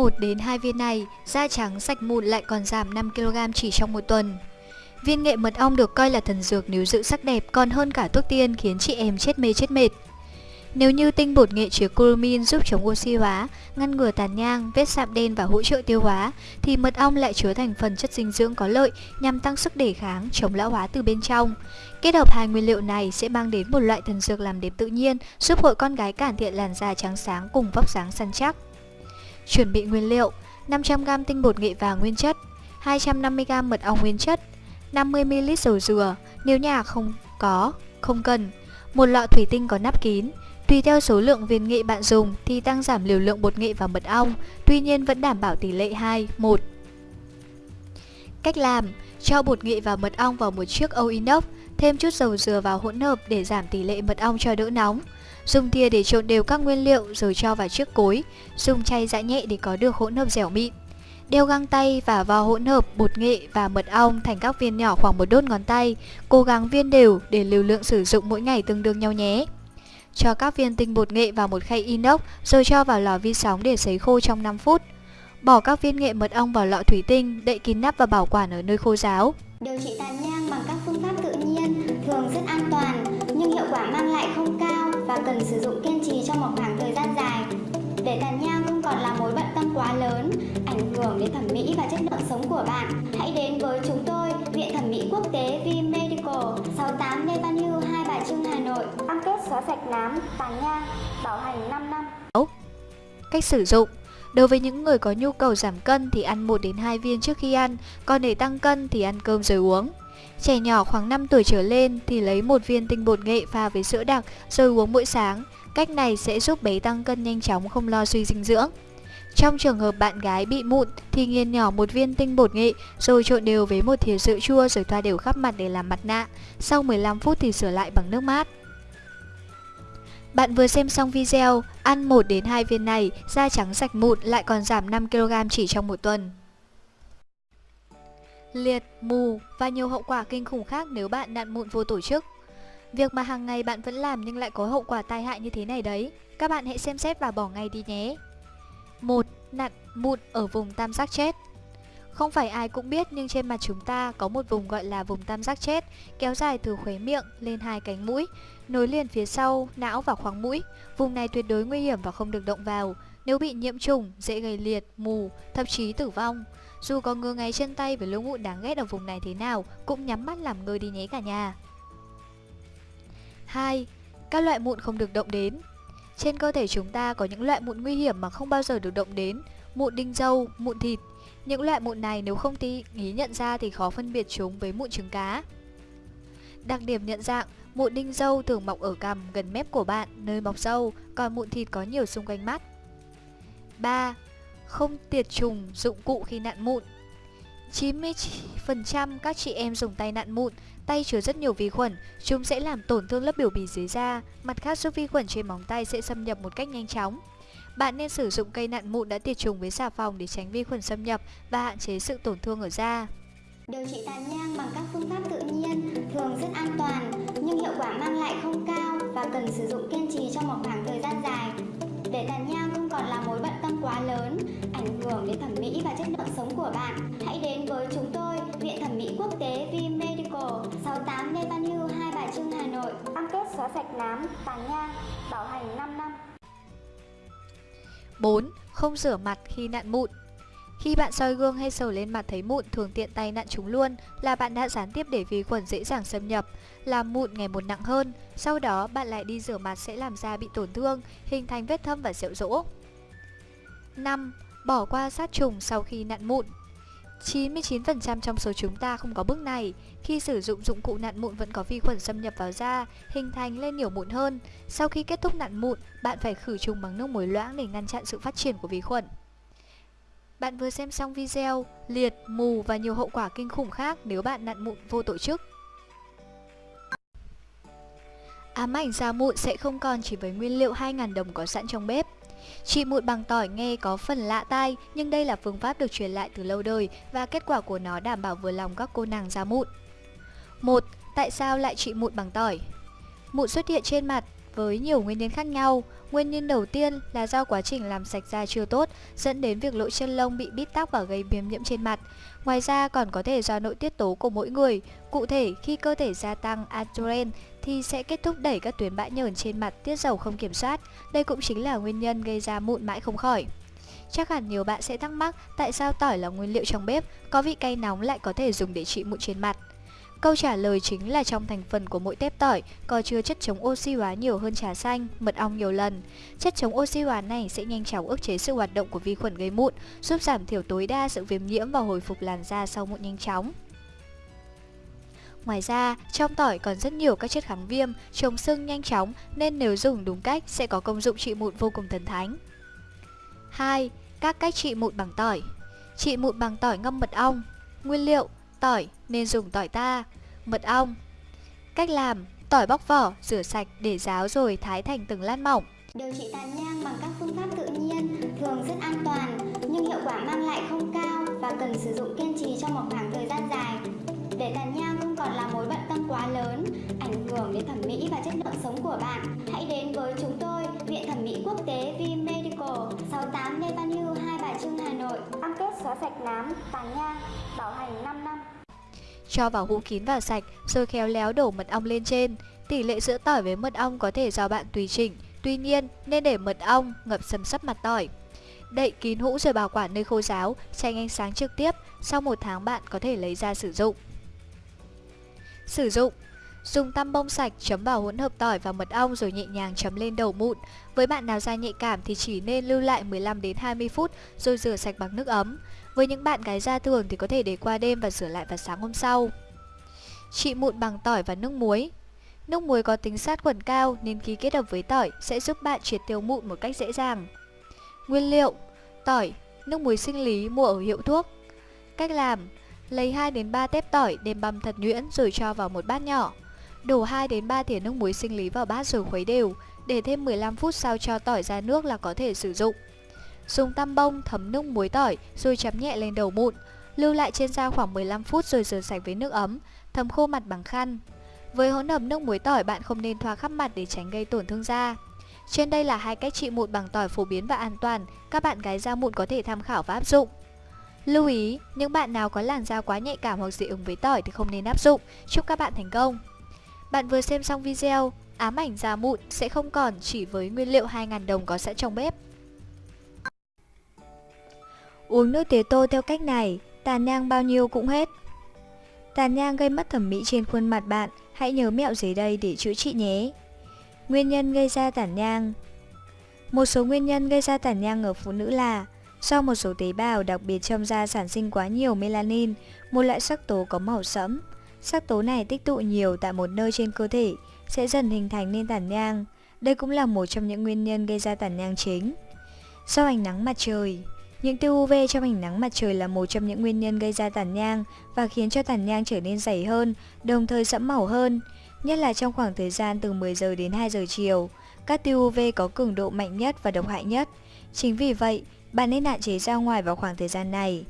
1 đến 2 viên này, da trắng sạch mụn lại còn giảm 5kg chỉ trong một tuần. Viên nghệ mật ong được coi là thần dược nếu giữ sắc đẹp còn hơn cả thuốc tiên khiến chị em chết mê chết mệt. Nếu như tinh bột nghệ chứa curumin giúp chống oxy hóa, ngăn ngừa tàn nhang, vết sạm đen và hỗ trợ tiêu hóa, thì mật ong lại chứa thành phần chất dinh dưỡng có lợi nhằm tăng sức đề kháng, chống lão hóa từ bên trong. Kết hợp hai nguyên liệu này sẽ mang đến một loại thần dược làm đẹp tự nhiên, giúp hội con gái cải thiện làn da trắng sáng cùng vóc dáng săn chắc. Chuẩn bị nguyên liệu: 500g tinh bột nghệ vàng nguyên chất, 250g mật ong nguyên chất, 50ml dầu dừa, nếu nhà không có, không cần, một lọ thủy tinh có nắp kín, Tùy theo số lượng viên nghệ bạn dùng thì tăng giảm liều lượng bột nghệ và mật ong, tuy nhiên vẫn đảm bảo tỷ lệ 2, 1. Cách làm Cho bột nghệ và mật ong vào một chiếc âu inox, thêm chút dầu dừa vào hỗn hợp để giảm tỷ lệ mật ong cho đỡ nóng. Dùng thìa để trộn đều các nguyên liệu rồi cho vào chiếc cối, dùng chay giã nhẹ để có được hỗn hợp dẻo mịn. Đeo găng tay và vào hỗn hợp bột nghệ và mật ong thành các viên nhỏ khoảng một đốt ngón tay, cố gắng viên đều để liều lượng sử dụng mỗi ngày tương đương nhau nhé. Cho các viên tinh bột nghệ vào một khay inox rồi cho vào lò vi sóng để sấy khô trong 5 phút. Bỏ các viên nghệ mật ong vào lọ thủy tinh, đậy kín nắp và bảo quản ở nơi khô ráo. Điều trị tàn nhang bằng các phương pháp tự nhiên thường rất an toàn nhưng hiệu quả mang lại không cao và cần sử dụng kiên trì trong một khoảng thời gian dài. Để tàn nhang không còn là mối bận tâm quá lớn, ảnh hưởng đến thẩm mỹ và chất lượng sống của bạn, hãy đến với chúng tôi, Viện Thẩm mỹ Quốc tế V Medical, 68 Lê Văn Hưu, Hai Bà Trưng, Hà Nội. Cam kết xóa sạch nám, tàn nhang, bảo hành 5 năm. Cách sử dụng Đối với những người có nhu cầu giảm cân thì ăn 1 đến 2 viên trước khi ăn, còn để tăng cân thì ăn cơm rồi uống. Trẻ nhỏ khoảng 5 tuổi trở lên thì lấy một viên tinh bột nghệ pha với sữa đặc rồi uống mỗi sáng. Cách này sẽ giúp bé tăng cân nhanh chóng không lo suy dinh dưỡng. Trong trường hợp bạn gái bị mụn thì nghiền nhỏ một viên tinh bột nghệ rồi trộn đều với một thìa sữa chua rồi thoa đều khắp mặt để làm mặt nạ. Sau 15 phút thì sửa lại bằng nước mát. Bạn vừa xem xong video, ăn 1 đến 2 viên này, da trắng sạch mụn lại còn giảm 5kg chỉ trong một tuần. Liệt, mù và nhiều hậu quả kinh khủng khác nếu bạn nạn mụn vô tổ chức. Việc mà hàng ngày bạn vẫn làm nhưng lại có hậu quả tai hại như thế này đấy. Các bạn hãy xem xét và bỏ ngay đi nhé. 1. Nặn mụn ở vùng tam giác chết Không phải ai cũng biết nhưng trên mặt chúng ta có một vùng gọi là vùng tam giác chết kéo dài từ khóe miệng lên hai cánh mũi, nối liền phía sau, não và khoang mũi. Vùng này tuyệt đối nguy hiểm và không được động vào. Nếu bị nhiễm trùng, dễ gây liệt, mù, thậm chí tử vong. Dù có ngứa ngáy chân tay với lỗ mụn đáng ghét ở vùng này thế nào, cũng nhắm mắt làm ngơ đi nhé cả nhà. 2. Các loại mụn không được động đến Trên cơ thể chúng ta có những loại mụn nguy hiểm mà không bao giờ được động đến Mụn đinh dâu, mụn thịt Những loại mụn này nếu không tí ý nhận ra thì khó phân biệt chúng với mụn trứng cá Đặc điểm nhận dạng Mụn đinh dâu thường mọc ở cằm gần mép của bạn, nơi mọc dâu, còn mụn thịt có nhiều xung quanh mắt. 3. Không tiệt trùng dụng cụ khi nặn mụn 90% các chị em dùng tay nặn mụn, tay chứa rất nhiều vi khuẩn, chúng sẽ làm tổn thương lớp biểu bì dưới da, mặt khác giúp vi khuẩn trên móng tay sẽ xâm nhập một cách nhanh chóng. Bạn nên sử dụng cây nặn mụn đã tiệt trùng với xà phòng để tránh vi khuẩn xâm nhập và hạn chế sự tổn thương ở da. Điều trị tàn nhang bằng các phương pháp tự nhiên thường rất an toàn nhưng hiệu quả mang lại không cao và cần sử dụng kiên trì trong một khoảng thời gian dài. Để tàn nhang còn là mối bận tâm quá lớn, ảnh hưởng đến thẩm mỹ và chất lượng sống của bạn, hãy đến với chúng tôi, Viện Thẩm mỹ Quốc tế V Medical, 68 Lê Văn Hưu, Hai Bà Trưng, Hà Nội. Cam kết xóa sạch nám, tàn nhang, bảo hành 5 năm. 4. Không rửa mặt khi nặn mụn khi bạn soi gương hay sờ lên mặt thấy mụn thường tiện tay nặn chúng luôn là bạn đã gián tiếp để vi khuẩn dễ dàng xâm nhập, làm mụn ngày một nặng hơn. Sau đó bạn lại đi rửa mặt sẽ làm da bị tổn thương, hình thành vết thâm và sẹo rỗ. 5. Bỏ qua sát trùng sau khi nặn mụn 99% trong số chúng ta không có bước này. Khi sử dụng dụng cụ nặn mụn vẫn có vi khuẩn xâm nhập vào da, hình thành lên nhiều mụn hơn. Sau khi kết thúc nặn mụn, bạn phải khử trùng bằng nước muối loãng để ngăn chặn sự phát triển của vi khuẩn. Bạn vừa xem xong video liệt, mù và nhiều hậu quả kinh khủng khác nếu bạn nặn mụn vô tổ chức. Ám ảnh da mụn sẽ không còn chỉ với nguyên liệu 2.000 đồng có sẵn trong bếp. Trị mụn bằng tỏi nghe có phần lạ tai, nhưng đây là phương pháp được truyền lại từ lâu đời và kết quả của nó đảm bảo vừa lòng các cô nàng da mụn. 1. Tại sao lại trị mụn bằng tỏi? Mụn xuất hiện trên mặt với nhiều nguyên nhân khác nhau. Nguyên nhân đầu tiên là do quá trình làm sạch da chưa tốt, dẫn đến việc lỗ chân lông bị bít tắc và gây viêm nhiễm trên mặt. Ngoài ra còn có thể do nội tiết tố của mỗi người. Cụ thể, khi cơ thể gia tăng adrenaline thì sẽ kết thúc đẩy các tuyến bã nhờn trên mặt tiết dầu không kiểm soát. Đây cũng chính là nguyên nhân gây ra mụn mãi không khỏi. Chắc hẳn nhiều bạn sẽ thắc mắc tại sao tỏi là nguyên liệu trong bếp, có vị cay nóng lại có thể dùng để trị mụn trên mặt. Câu trả lời chính là trong thành phần của mỗi tép tỏi có chứa chất chống oxy hóa nhiều hơn trà xanh, mật ong nhiều lần. Chất chống oxy hóa này sẽ nhanh chóng ức chế sự hoạt động của vi khuẩn gây mụn, giúp giảm thiểu tối đa sự viêm nhiễm và hồi phục làn da sau mụn nhanh chóng. Ngoài ra, trong tỏi còn rất nhiều các chất kháng viêm, chống sưng nhanh chóng nên nếu dùng đúng cách sẽ có công dụng trị mụn vô cùng thần thánh. 2. Các cách trị mụn bằng tỏi Trị mụn bằng tỏi ngâm mật ong Nguyên liệu Tỏi nên dùng tỏi ta Mật ong Cách làm Tỏi bóc vỏ, rửa sạch để ráo rồi thái thành từng lát mỏng Điều trị tàn nhang bằng các phương pháp tự nhiên thường rất an toàn nhưng hiệu quả mang lại không cao và cần sử dụng kiên trì trong một khoảng thời gian dài để tàn nhang không là mối bận tâm quá lớn, ảnh hưởng đến thẩm mỹ và chất lượng sống của bạn. Hãy đến với chúng tôi, Viện Thẩm mỹ Quốc tế V Medical, 68 Lê Văn Hưu, Hai Bà Trưng, Hà Nội. Cam kết xóa sạch nám, tàn nhang, bảo hành 5 năm. Cho vào hũ kín và sạch, rồi khéo léo đổ mật ong lên trên. Tỷ lệ giữa tỏi với mật ong có thể do bạn tùy chỉnh, tuy nhiên nên để mật ong ngập sầm sấp mặt tỏi. Đậy kín hũ rồi bảo quản nơi khô ráo, tránh ánh sáng trực tiếp, sau một tháng bạn có thể lấy ra sử dụng. Sử dụng Dùng tăm bông sạch chấm vào hỗn hợp tỏi và mật ong rồi nhẹ nhàng chấm lên đầu mụn. Với bạn nào da nhạy cảm thì chỉ nên lưu lại 15 đến 20 phút rồi rửa sạch bằng nước ấm. Với những bạn gái da thường thì có thể để qua đêm và rửa lại vào sáng hôm sau. Trị mụn bằng tỏi và nước muối. Nước muối có tính sát khuẩn cao nên khi kết hợp với tỏi sẽ giúp bạn triệt tiêu mụn một cách dễ dàng. Nguyên liệu: tỏi, nước muối sinh lý mua ở hiệu thuốc. Cách làm: Lấy 2 đến 3 tép tỏi đem băm thật nhuyễn rồi cho vào một bát nhỏ. Đổ 2 đến 3 thìa nước muối sinh lý vào bát rồi khuấy đều, để thêm 15 phút sau cho tỏi ra nước là có thể sử dụng. Dùng tăm bông thấm nước muối tỏi rồi chấm nhẹ lên đầu mụn, lưu lại trên da khoảng 15 phút rồi rửa sạch với nước ấm, thấm khô mặt bằng khăn. Với hỗn hợp nước muối tỏi bạn không nên thoa khắp mặt để tránh gây tổn thương da. Trên đây là hai cách trị mụn bằng tỏi phổ biến và an toàn, các bạn gái da mụn có thể tham khảo và áp dụng. Lưu ý, những bạn nào có làn da quá nhạy cảm hoặc dị ứng với tỏi thì không nên áp dụng. Chúc các bạn thành công! Bạn vừa xem xong video, ám ảnh da mụn sẽ không còn chỉ với nguyên liệu 2.000 đồng có sẵn trong bếp. Uống nước tía tô theo cách này, tàn nhang bao nhiêu cũng hết. Tàn nhang gây mất thẩm mỹ trên khuôn mặt bạn, hãy nhớ mẹo dưới đây để chữa trị nhé. Nguyên nhân gây ra tàn nhang Một số nguyên nhân gây ra tàn nhang ở phụ nữ là Do một số tế bào đặc biệt trong da sản sinh quá nhiều melanin, một loại sắc tố có màu sẫm. Sắc tố này tích tụ nhiều tại một nơi trên cơ thể, sẽ dần hình thành nên tàn nhang. Đây cũng là một trong những nguyên nhân gây ra tàn nhang chính. Do ánh nắng mặt trời Những tia UV trong ánh nắng mặt trời là một trong những nguyên nhân gây ra tàn nhang và khiến cho tàn nhang trở nên dày hơn, đồng thời sẫm màu hơn, nhất là trong khoảng thời gian từ 10 giờ đến 2 giờ chiều. Các tia UV có cường độ mạnh nhất và độc hại nhất. Chính vì vậy, bạn nên hạn chế ra ngoài vào khoảng thời gian này.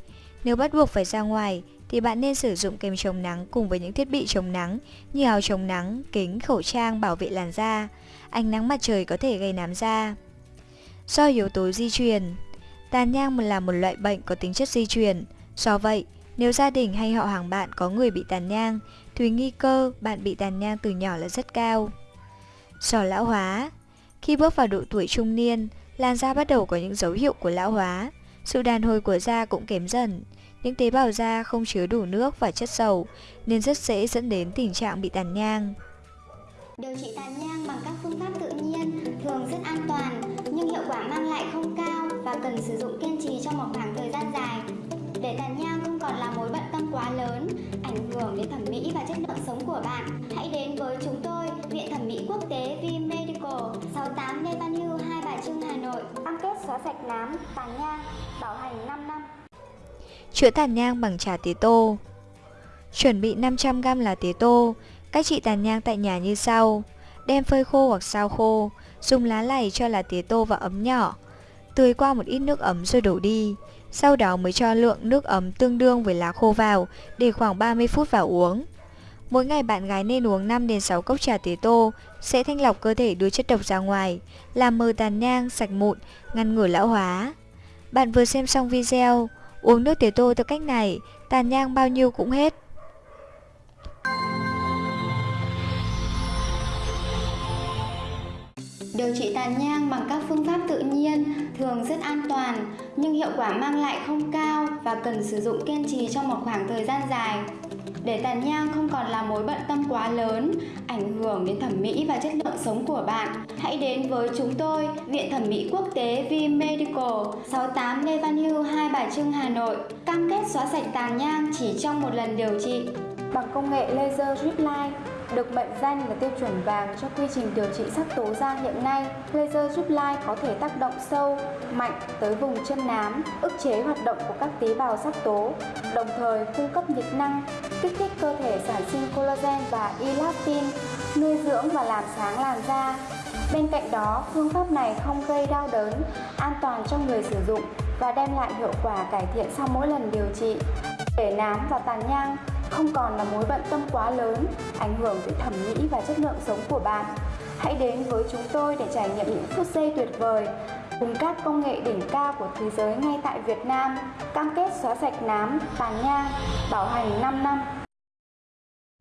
Nếu bắt buộc phải ra ngoài thì bạn nên sử dụng kem chống nắng cùng với những thiết bị chống nắng như áo chống nắng, kính, khẩu trang bảo vệ làn da. Ánh nắng mặt trời có thể gây nám da. Do yếu tố di truyền Tàn nhang là một loại bệnh có tính chất di truyền. Do vậy, nếu gia đình hay họ hàng bạn có người bị tàn nhang thì nguy cơ bạn bị tàn nhang từ nhỏ là rất cao. Do lão hóa Khi bước vào độ tuổi trung niên, làn da bắt đầu có những dấu hiệu của lão hóa. Sự đàn hồi của da cũng kém dần. Những tế bào da không chứa đủ nước và chất dầu nên rất dễ dẫn đến tình trạng bị tàn nhang. Điều trị tàn nhang bằng các phương pháp tự nhiên thường rất an toàn nhưng hiệu quả mang lại không cao và cần sử dụng kiên trì trong một khoảng thời gian dài để tàn nhang không còn là mối bận tâm quá lớn, ảnh hưởng đến thẩm mỹ và chất lượng sống của bạn. Hãy đến với chúng tôi, Viện Thẩm mỹ Quốc tế V Medical, 68 Lê Văn Nội. Cam kết xóa sạch nám, tàn nhang, bảo hành 5 năm. Chữa tàn nhang bằng trà tía tô. Chuẩn bị 500g lá tía tô. Cách trị tàn nhang tại nhà như sau. Đem phơi khô hoặc sao khô Dùng lá lày cho lá tía tô vào ấm nhỏ. Tưới qua một ít nước ấm rồi đổ đi. Sau đó mới cho lượng nước ấm tương đương với lá khô vào Để khoảng 30 phút vào uống. Mỗi ngày bạn gái nên uống 5 đến 6 cốc trà tía tô sẽ thanh lọc cơ thể đưa chất độc ra ngoài, làm mờ tàn nhang, sạch mụn, ngăn ngừa lão hóa. Bạn vừa xem xong video, uống nước tía tô theo cách này, tàn nhang bao nhiêu cũng hết. Điều trị tàn nhang bằng các phương pháp tự nhiên thường rất an toàn nhưng hiệu quả mang lại không cao và cần sử dụng kiên trì trong một khoảng thời gian dài. Để tàn nhang không còn là mối bận tâm quá lớn, ảnh hưởng đến thẩm mỹ và chất lượng sống của bạn, hãy đến với chúng tôi, Viện Thẩm mỹ Quốc tế V Medical, 68 Lê Văn Hưu, Hai Bà Trưng, Hà Nội. Cam kết xóa sạch tàn nhang chỉ trong một lần điều trị bằng công nghệ laser drip line được mệnh danh là tiêu chuẩn vàng cho quy trình điều trị sắc tố da hiện nay. Laser giúp lai có thể tác động sâu, mạnh tới vùng chân nám, ức chế hoạt động của các tế bào sắc tố, đồng thời cung cấp nhiệt năng, kích thích cơ thể sản sinh collagen và elastin, nuôi dưỡng và làm sáng làn da. Bên cạnh đó, phương pháp này không gây đau đớn, an toàn cho người sử dụng và đem lại hiệu quả cải thiện sau mỗi lần điều trị. Để nám và tàn nhang không còn là mối bận tâm quá lớn, ảnh hưởng tới thẩm mỹ và chất lượng sống của bạn. Hãy đến với chúng tôi để trải nghiệm những phút giây tuyệt vời cùng các công nghệ đỉnh cao của thế giới ngay tại Việt Nam, cam kết xóa sạch nám, tàn nhang, bảo hành 5 năm.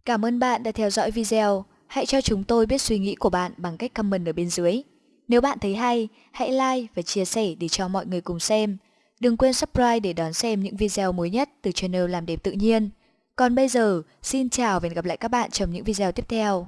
Cảm ơn bạn đã theo dõi video. Hãy cho chúng tôi biết suy nghĩ của bạn bằng cách comment ở bên dưới. Nếu bạn thấy hay, hãy like và chia sẻ để cho mọi người cùng xem. Đừng quên subscribe để đón xem những video mới nhất từ channel Làm Đẹp Tự Nhiên. Còn bây giờ, xin chào và hẹn gặp lại các bạn trong những video tiếp theo.